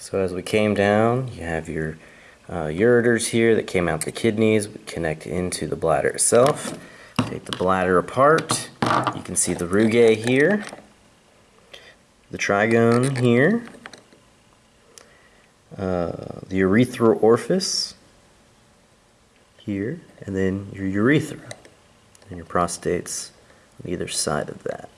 So as we came down, you have your uh, ureters here that came out the kidneys, we connect into the bladder itself. Take the bladder apart. You can see the rugae here, the trigone here, uh, the urethral orifice here, and then your urethra and your prostates on either side of that.